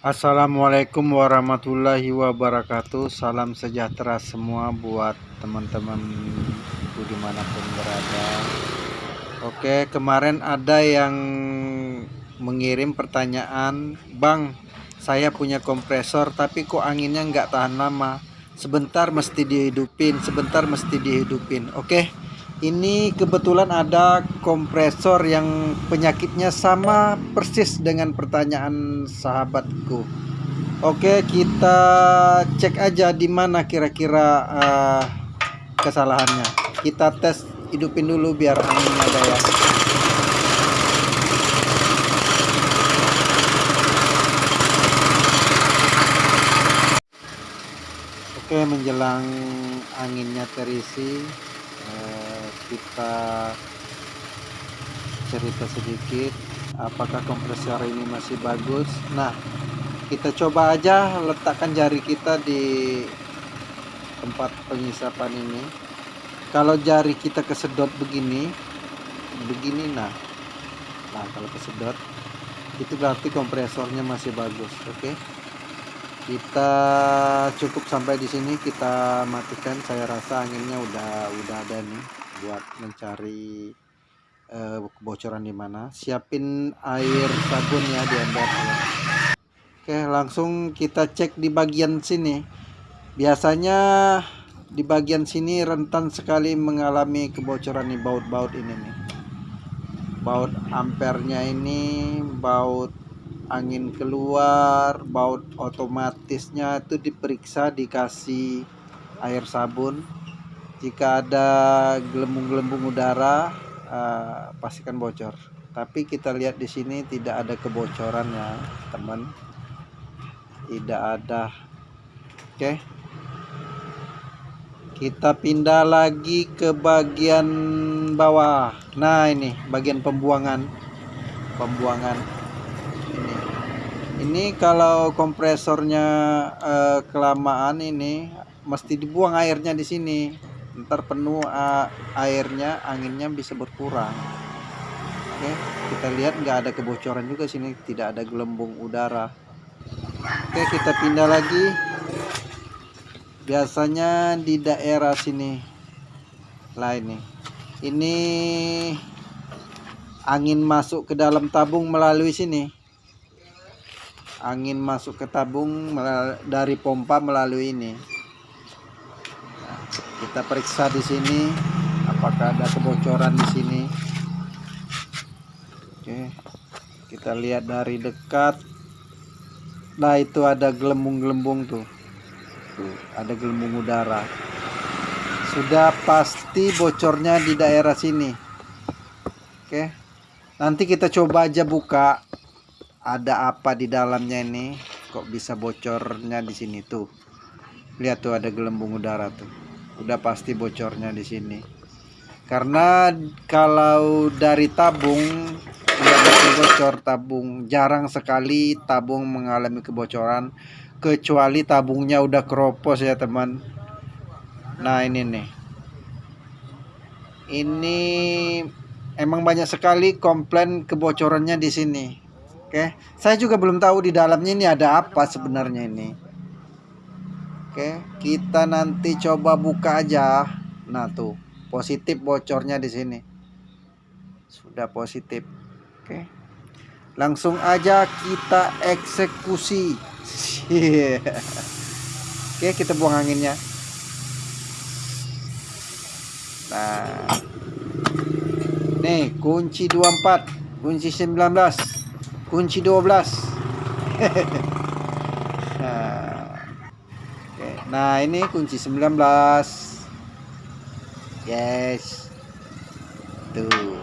Assalamualaikum warahmatullahi wabarakatuh. Salam sejahtera semua buat teman-teman di mana pun berada. Oke kemarin ada yang mengirim pertanyaan Bang saya punya kompresor tapi kok anginnya nggak tahan lama? Sebentar mesti dihidupin sebentar mesti dihidupin. Oke ini kebetulan ada kompresor yang penyakitnya sama persis dengan pertanyaan sahabatku. Oke, kita cek aja di mana kira-kira uh, kesalahannya. Kita tes hidupin dulu biar anginnya ada ya. Oke, menjelang anginnya terisi, Eh, kita cerita sedikit apakah kompresor ini masih bagus. Nah kita coba aja letakkan jari kita di tempat pengisapan ini. Kalau jari kita kesedot begini begini nah. Nah kalau kesedot itu berarti kompresornya masih bagus oke? Okay? kita cukup sampai di sini kita matikan. Saya rasa anginnya udah udah ada nih buat mencari uh, kebocoran di mana. Siapin air sabun ya di ember ya. oke langsung kita cek di bagian sini. Biasanya di bagian sini rentan sekali mengalami kebocoran nih baut-baut ini nih. Baut ampernya ini baut angin keluar baut otomatisnya itu diperiksa dikasih air sabun jika ada gelembung-gelembung udara uh, pastikan bocor. Tapi kita lihat di sini tidak ada kebocoran ya teman. Tidak ada. Oke. Kita pindah lagi ke bagian bawah. Nah ini bagian pembuangan. Pembuangan. Ini. Kalau kompresornya uh, kelamaan ini mesti dibuang airnya di sini ntar penuh uh, airnya anginnya bisa berkurang. Oke kita lihat nggak ada kebocoran juga sini tidak ada gelembung udara. Oke kita pindah lagi. Biasanya di daerah sini. Lah ini ini angin masuk ke dalam tabung melalui sini. Angin masuk ke tabung dari pompa melalui ini kita periksa di sini apakah ada kebocoran di sini. Oke kita lihat dari dekat. Nah itu ada gelembung-gelembung tuh. Tuh ada gelembung udara. Sudah pasti bocornya di daerah sini. Oke nanti kita coba aja buka. Ada apa di dalamnya ini? Kok bisa bocornya di sini tuh? Lihat tuh ada gelembung udara tuh udah pasti bocornya di sini. Karena kalau dari tabung udah bocor. Tabung jarang sekali tabung mengalami kebocoran kecuali tabungnya udah keropos ya teman. Nah ini nih. Ini emang banyak sekali komplain kebocorannya di sini. Oke, saya juga belum tahu di dalamnya ini ada apa sebenarnya ini. Oke, kita nanti coba buka aja. Nah, tuh, positif bocornya di sini. Sudah positif. Oke. Langsung aja kita eksekusi. Oke, kita buang anginnya. Nah. Nih, kunci 24, kunci 19 kunci 12 nah, okay. Nah ini kunci 19 yes. Tuh.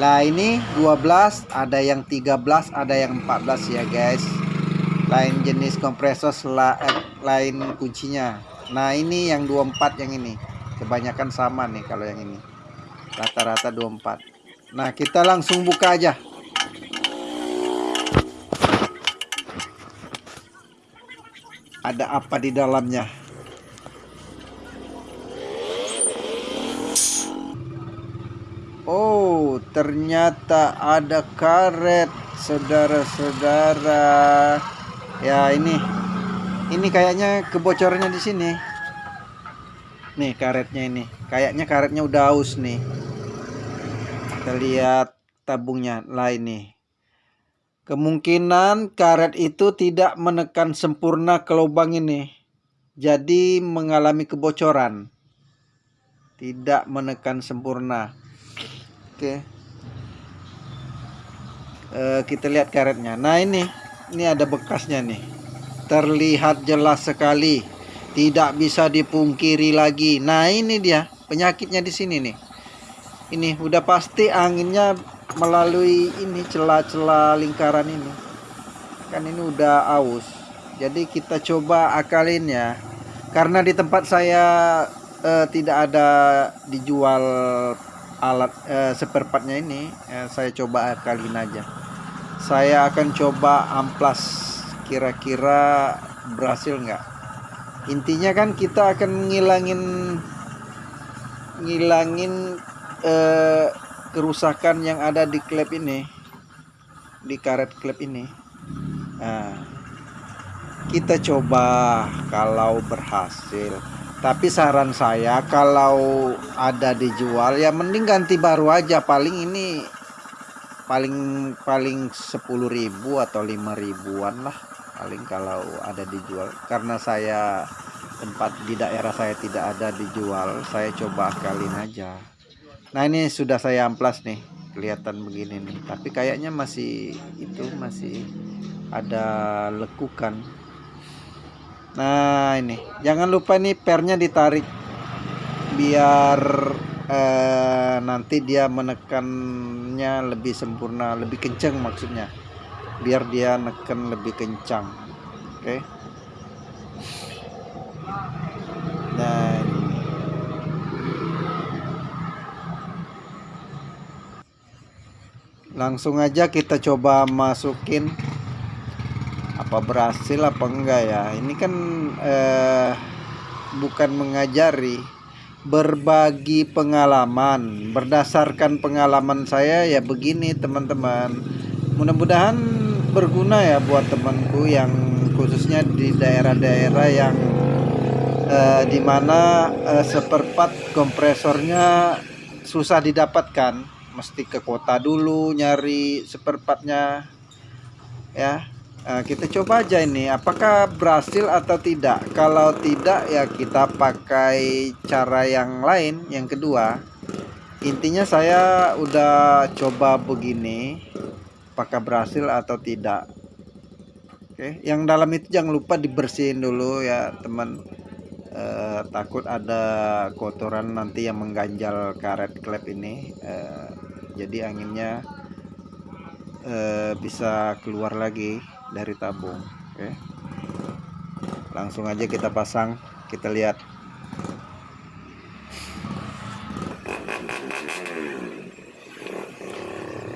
Lah ini 12 ada yang 13 ada yang 14 ya guys. Lain jenis kompresor eh, lain kuncinya. Nah ini yang 24 yang ini. Kebanyakan sama nih kalau yang ini. Rata-rata 24 nah kita langsung buka aja ada apa di dalamnya? Oh ternyata ada karet saudara-saudara. Ya ini. Ini kayaknya kebocorannya di sini. Nih karetnya ini. Kayaknya karetnya udah aus nih. Kita lihat tabungnya lain nih kemungkinan karet itu tidak menekan sempurna ke lubang ini jadi mengalami kebocoran. Tidak menekan sempurna. Oke. E, kita lihat karetnya. Nah ini ini ada bekasnya nih. Terlihat jelas sekali. Tidak bisa dipungkiri lagi. Nah ini dia penyakitnya di sini nih. Ini udah pasti anginnya melalui ini celah-celah lingkaran ini. Kan ini udah aus. Jadi kita coba akalin ya. Karena di tempat saya eh, tidak ada dijual alat eh, seperpatnya ini eh, saya coba akalin aja. Saya akan coba amplas. Kira-kira berhasil nggak? Intinya kan kita akan ngilangin ngilangin eh, kerusakan yang ada di klep ini di karet klep ini. Nah, kita coba kalau berhasil. Tapi saran saya kalau ada dijual ya mending ganti baru aja. Paling ini paling paling 10.000 atau 5 ribuan lah. Paling kalau ada dijual. Karena saya tempat di daerah saya tidak ada dijual saya coba akalin aja nah ini sudah saya amplas nih kelihatan begini nih. Tapi kayaknya masih itu masih ada lekukan. Nah ini. Jangan lupa nih pernya ditarik. Biar eh, nanti dia menekannya lebih sempurna lebih kencang maksudnya. Biar dia neken lebih kencang. Oke? okay? nah langsung aja kita coba masukin apa berhasil apa enggak ya. Ini kan eh, bukan mengajari berbagi pengalaman. Berdasarkan pengalaman saya ya begini teman-teman. Mudah-mudahan berguna ya buat temanku yang khususnya di daerah-daerah yang eh, di mana eh, seperempat kompresornya susah didapatkan mesti ke kota dulu nyari seperempatnya ya nah, kita coba aja ini. Apakah berhasil atau tidak? Kalau tidak ya kita pakai cara yang lain yang kedua. Intinya saya udah coba begini apakah berhasil atau tidak. Oke yang dalam itu jangan lupa dibersihin dulu ya teman eh, takut ada kotoran nanti yang mengganjal karet klep ini. Eh, jadi anginnya eh, bisa keluar lagi dari tabung oke? Langsung aja kita pasang kita lihat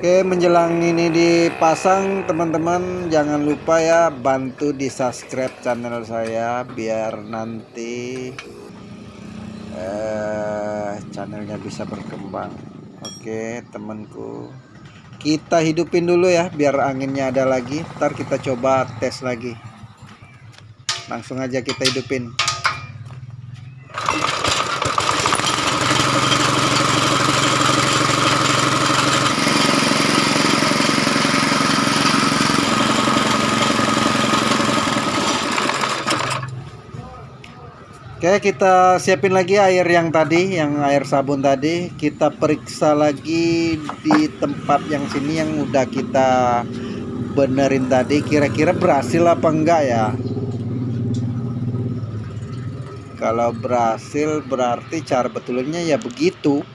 Oke menjelang ini dipasang teman-teman jangan lupa ya bantu di subscribe channel saya biar nanti eh, channelnya bisa berkembang. Oke temanku kita hidupin dulu ya biar anginnya ada lagi. Ntar kita coba tes lagi. Langsung aja kita hidupin Kita siapin lagi air yang tadi yang air sabun tadi. Kita periksa lagi di tempat yang sini yang udah kita benerin tadi. Kira-kira berhasil apa enggak ya? Kalau berhasil berarti cara betulnya ya begitu.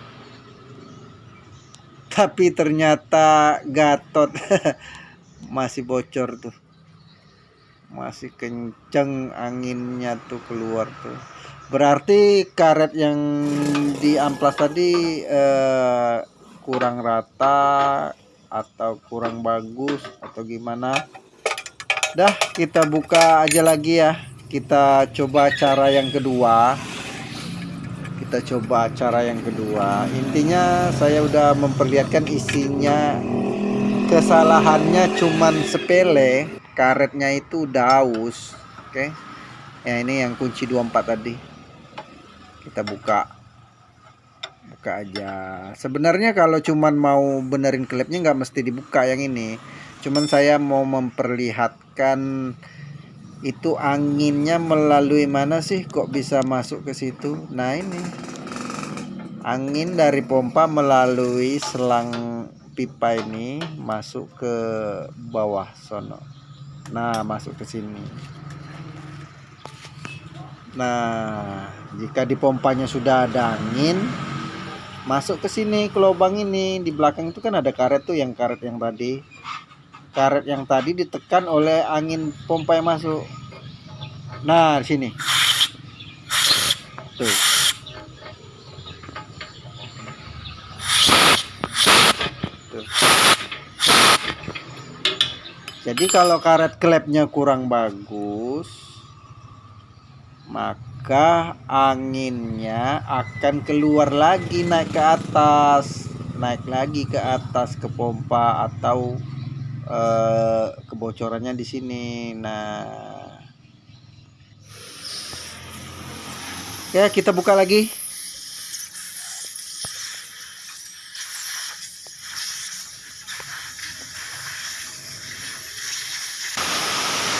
Tapi ternyata gatot. Masih bocor tuh. Masih kenceng anginnya tuh keluar tuh berarti karet yang di amplas tadi eh, kurang rata atau kurang bagus atau gimana? Dah kita buka aja lagi ya. Kita coba cara yang kedua. Kita coba cara yang kedua. Intinya saya udah memperlihatkan isinya. Kesalahannya cuman sepele karetnya itu udah aus oke? Ya ini yang kunci 24 tadi kita buka. Buka aja. Sebenarnya kalau cuman mau benerin klepnya nggak mesti dibuka yang ini. Cuman saya mau memperlihatkan itu anginnya melalui mana sih kok bisa masuk ke situ? Nah ini. Angin dari pompa melalui selang pipa ini masuk ke bawah sono. Nah masuk ke sini nah jika di pompanya sudah ada angin masuk ke sini ke lubang ini. Di belakang itu kan ada karet tuh yang karet yang tadi. Karet yang tadi ditekan oleh angin pompa yang masuk. Nah di sini. Tuh. Jadi kalau karet klepnya kurang bagus maka anginnya akan keluar lagi naik ke atas naik lagi ke atas ke pompa atau eh, kebocorannya di sini. Nah, ya kita buka lagi.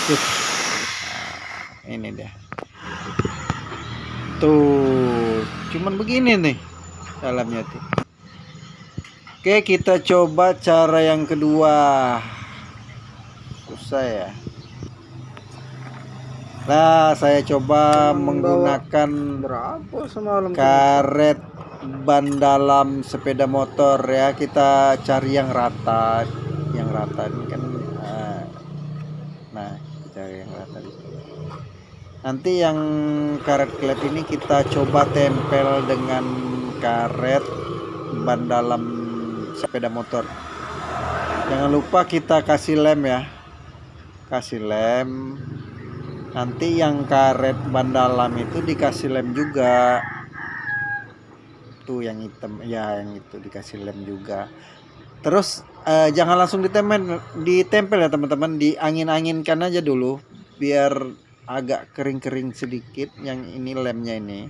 Nah, ini dia. Tuh, cuman begini nih dalamnya tuh. Oke, kita coba cara yang kedua saya Nah, saya coba menggunakan berapa semalam karet ban dalam sepeda motor ya. Kita cari yang rata, yang rata ini kan. Nah, nah cari yang rata di sini. Nanti yang karet klep ini kita coba tempel dengan karet ban dalam sepeda motor. Jangan lupa kita kasih lem ya. Kasih lem. Nanti yang karet ban dalam itu dikasih lem juga. Tuh yang hitam. Ya yang itu dikasih lem juga. Terus eh, jangan langsung ditempel ditempel ya teman-teman. Diangin-anginkan aja dulu biar agak kering-kering sedikit yang ini lemnya ini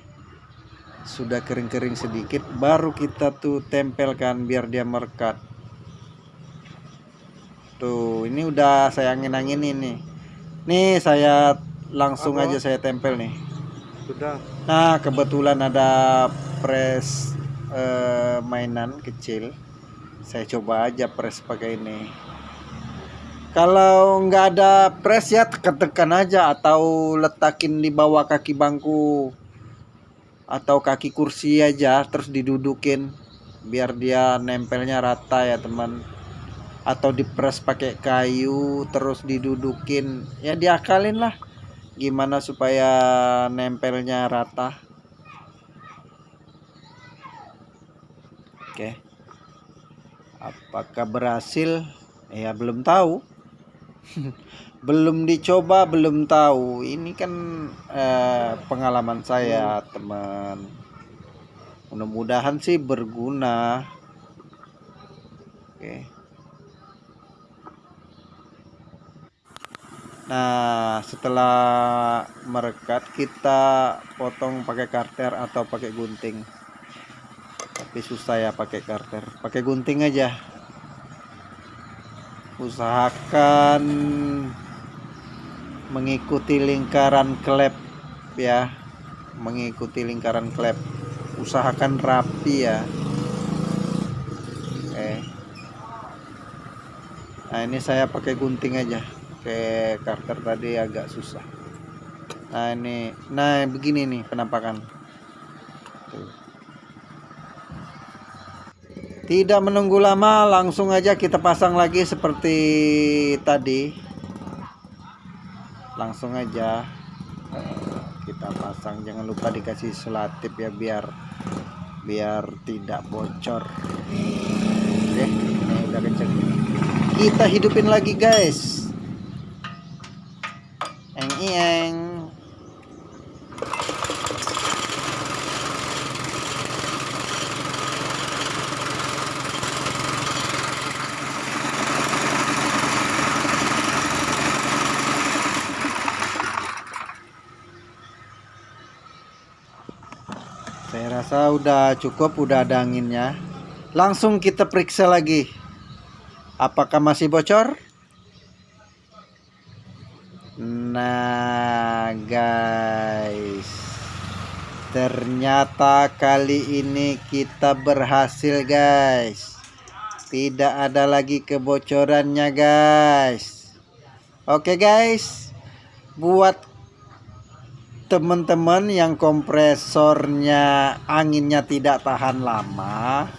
sudah kering-kering sedikit baru kita tuh tempelkan biar dia merekat Tuh, ini udah saya angin-angin ini. Nih saya langsung Apa? aja saya tempel nih. Sudah. Nah, kebetulan ada press eh, mainan kecil. Saya coba aja press pakai ini. Kalau nggak ada press ya tekan-tekan aja atau letakin di bawah kaki bangku atau kaki kursi aja terus didudukin biar dia nempelnya rata ya teman. Atau dipres pakai kayu terus didudukin. Ya diakalin lah gimana supaya nempelnya rata. Oke. Apakah berhasil? Ya belum tahu belum dicoba belum tahu ini kan eh, pengalaman saya teman mudah-mudahan sih berguna oke Nah, setelah merekat kita potong pakai karter atau pakai gunting. Tapi susah ya pakai karter. Pakai gunting aja. Usahakan mengikuti lingkaran klep ya. Mengikuti lingkaran klep. Usahakan rapi ya. Oke. Nah, ini saya pakai gunting aja pakai karter tadi agak susah nah ini nah begini nih penampakan Tuh. Tidak menunggu lama langsung aja kita pasang lagi seperti tadi. Langsung aja eh, kita pasang. Jangan lupa dikasih selatip ya biar biar tidak bocor. Oke ini udah kenceng. Kita hidupin lagi guys. Ieng. Udah cukup, udah ada anginnya. Langsung kita periksa lagi. Apakah masih bocor? Nah, guys. Ternyata kali ini kita berhasil, guys. Tidak ada lagi kebocorannya, guys. Oke, guys. Buat teman-teman yang kompresornya anginnya tidak tahan lama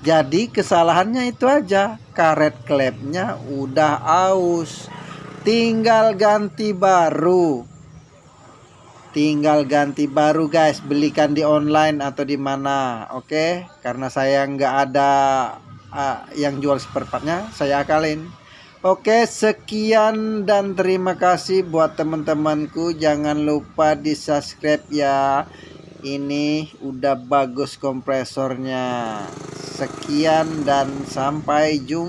jadi kesalahannya itu aja. Karet klepnya udah aus. Tinggal ganti baru. Tinggal ganti baru guys. Belikan di online atau di mana oke? Okay? karena saya nggak ada uh, yang jual spare partnya saya akalin Oke, sekian dan terima kasih buat teman-temanku. Jangan lupa di-subscribe ya. Ini udah bagus kompresornya. Sekian dan sampai jumpa.